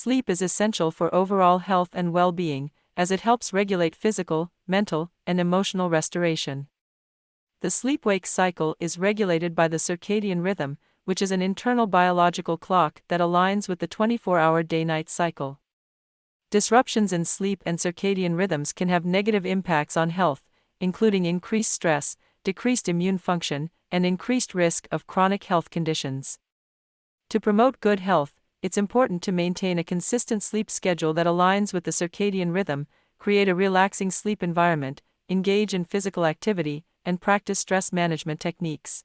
Sleep is essential for overall health and well being, as it helps regulate physical, mental, and emotional restoration. The sleep wake cycle is regulated by the circadian rhythm, which is an internal biological clock that aligns with the 24 hour day night cycle. Disruptions in sleep and circadian rhythms can have negative impacts on health, including increased stress, decreased immune function, and increased risk of chronic health conditions. To promote good health, it's important to maintain a consistent sleep schedule that aligns with the circadian rhythm, create a relaxing sleep environment, engage in physical activity, and practice stress management techniques.